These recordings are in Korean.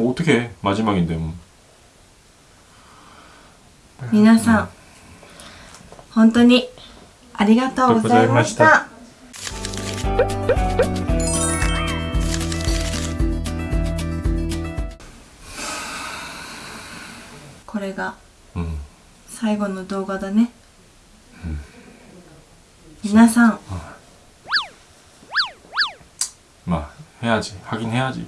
뭐 어떻게 마지막인데 뭐. 皆さん本当にありがとうございましありがたこれが 음. 最後の動画だね、皆さん 막 해야지 하긴 해야지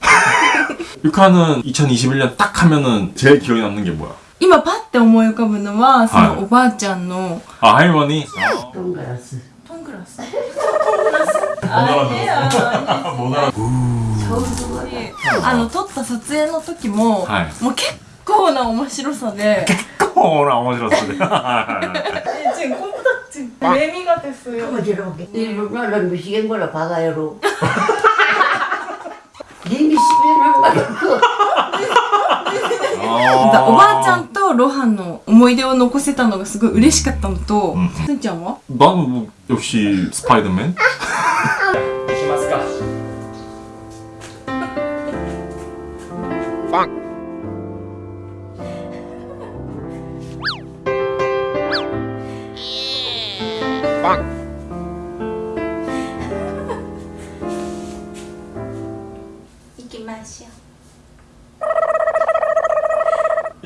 유카는 2021년 딱 하면은 제일 기억에 남는 게 뭐야? 今パッて思い浮かぶのはそはいのおばあちゃんの 아 할머니? トングラストングラス 못 알아들었어 못 알아들었어 あの撮った撮影の時も、はいもう結構な面白さで 코나 어머지렀어 지금 컴퓨터 지금 매미가 됐어요 어지럽게. 일본어는 미시간 거라 받아요로. おばあちゃんとロハンの思い出を残せたのがすごい嬉しかったのと、うんすんちゃんは 나는 뭐 역시 스파이더맨? しますか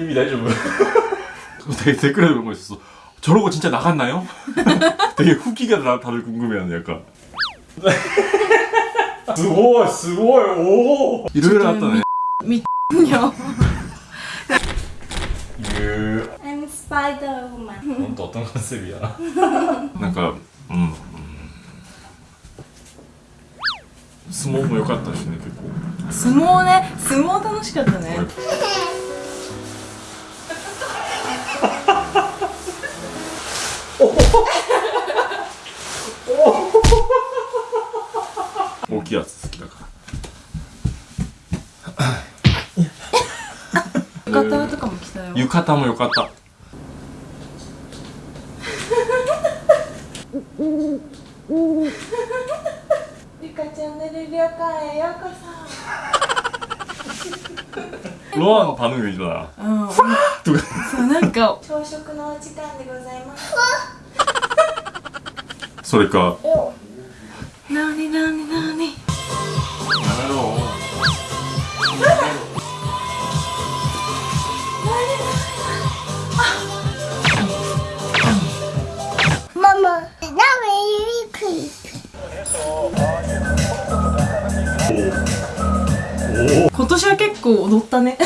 이미 나이 좀 되게 댓글에 그런 거 있었어 저러고 진짜 나갔나요? 되게 후기가 나 다들 궁금해하는 약간 스고이 스고이 오 일요일에 왔다네 うみよ 유 I'm Spider-Woman 넌 또 어떤 컨셉이야? 뭔가 음, 음. 스모모よかったしね結構相撲ね相撲楽しかったね 方もよかった。チャンネル旅館へようこそ。ロアのパヌーだうん。そうなんか。朝食のお時間でございます。それか。なになに。今年は結構踊ったね。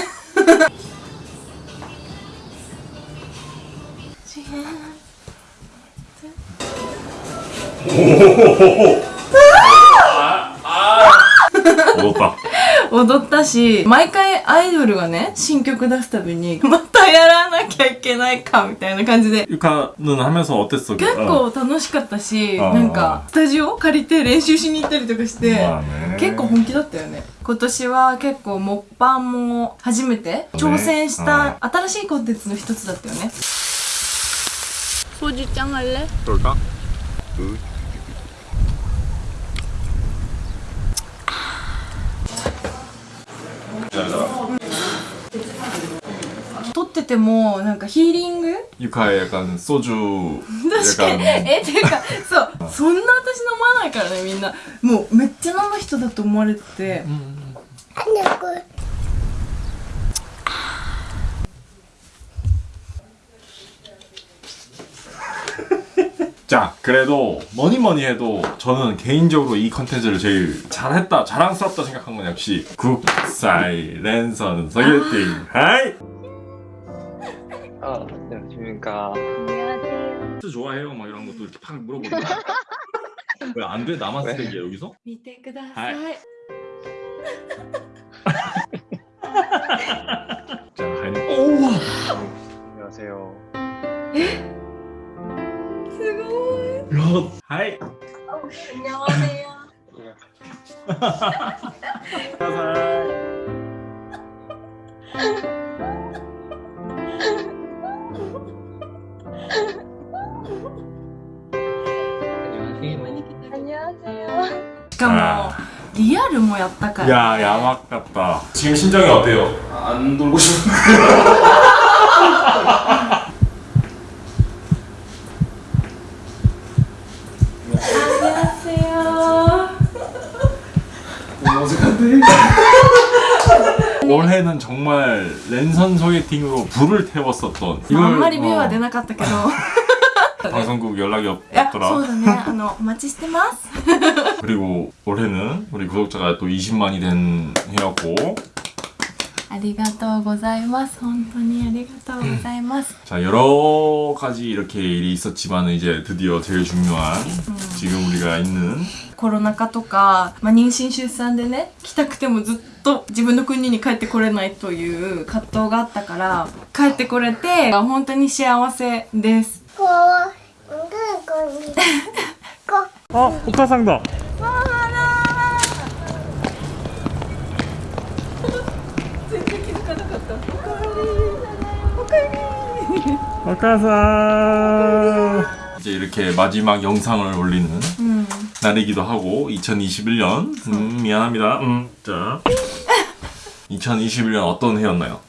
踊った踊ったし毎回アイドルがね新曲出すたびにまたやらなきゃいけないかみたいな感じで 유카는 하면서 어땠어? 結構楽しかったしあーなんかスタジオ借りて練習しに行ったりとかして、まあね結構本気だったよね今年は結構モッパンも初めて挑戦した新しいコンテンツの一つだったよねソジュちゃんあれ 그럴까? ててもなんかヒーリング 유카의 약간 소주 確かに 약간 えっていうかそうそんな私飲まないからねみんなもうめっちゃ飲む人だと思われてて、 자 그래도 뭐니 뭐니 해도 저는 개인적으로 이 컨텐츠를 제일 잘했다 자랑스럽다 생각한 건 역시 국사이 랜선 소개팅 하이 어, 안녕하십니까. 안녕하세요. 스 좋아해요? 막 이런 것도 이렇게 팍 물어보는 왜 안 돼? 나만 쓰레기야 여기서? 見てください 자, 가인님. 네. 오! 안녕하세요. 예? 에? すごい. はい. 안녕하세요. 사살. 안녕하세요. 잠깐만. 뭐 아. 리얼 루머였다가. 야, 야막 같다. 지금 심정이 어때요? 안 돌고 싶은데. 안녕하세요. 어색한데? 올해는 정말 랜선 소개팅으로 불을 태웠었던 이걸 말이 비와 내나 같다けど 방송국 연락이 いやそ 없더라. うだねあのお待ちしてます 그리고 올해는 우리 구독자가 또 20만이 된 해였고 ありがとうございます本当にありがとうございます 자 여러 가지 이렇게 일이 있었지만 이제 드디어 제일 중요한 지금 우리가 있는 コロナ禍とか、まあ、妊娠出産でね来たくてもずっと自分の国に帰ってこれないという葛藤があったから帰ってこれて本当に幸せです 거 은근 거니. 거. 어, 옥화상다. 오카사 이제 이렇게 마지막 영상을 올리는 음. 날이기도 하고 2021년 음, 미안합니다 음, 자 2021년 어떤 해였나요?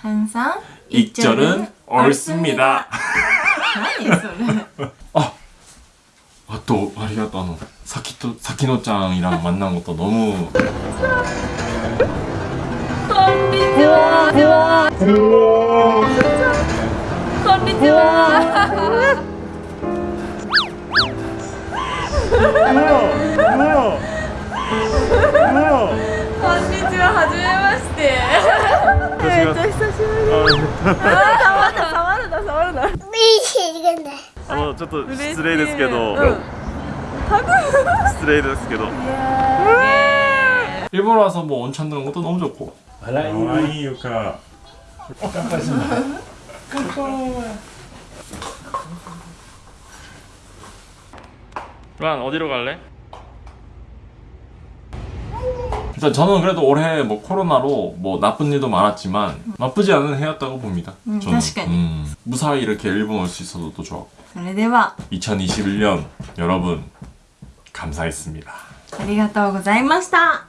ハンさん 익절은 옳습니다. 何それ 아 또 아리가또 아노 사키토 사키노짱이랑 만난 것도 너무 こんにちはこんにちはこんにちははじめまして えっと久しぶりあ触るな触るな触るな見えるがない 아, 저 또, 嬉しい 失礼ですけど、うん失礼ですけど 일본 와서 뭐 온천 드는 것도 너무 좋고 아이 유카 란 어디로 갈래? 일단 저는 그래도 올해 뭐 코로나로 뭐 나쁜 일도 많았지만 나쁘지 않은 해였다고 봅니다. 음, 저는. 確かに 음, 무사히 이렇게 일본 올 수 있어서 또 좋았고 それでは 2021년 여러분 감사했습니다. ありがとうございました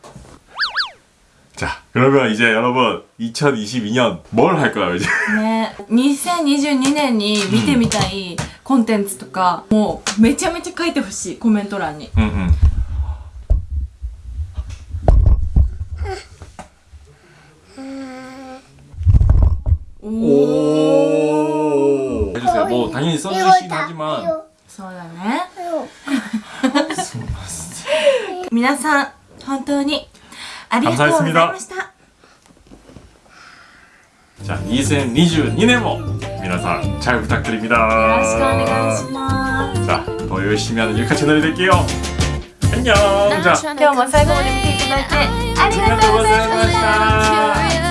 자 그러면 이제 여러분 2022년 뭘 할까요 이제? ね2022年に見てみたいコンテンツとかもうめちゃめちゃ書いてほしいコメント欄に 응, 응. 오. 해주세요. 뭐 당연히 써주시긴 하지만 そうだね 이거 皆さん本当にありがとうございました 자 2022년も 皆さん 잘 よろしくお 부탁드립니다. 願いします 자, 더 열심히 하는 유카 채널이 될게요. 안녕. 자, 今日も最後まで見ていただいてありがとうございました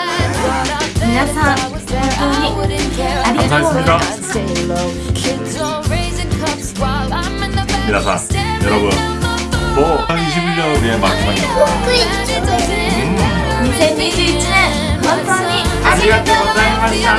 만나서 모두 감사했습니다. 미나사 여러분. 뭐 21년의 마지막입니다. 인생이 주는 건강이 아리가또 고자이마시다.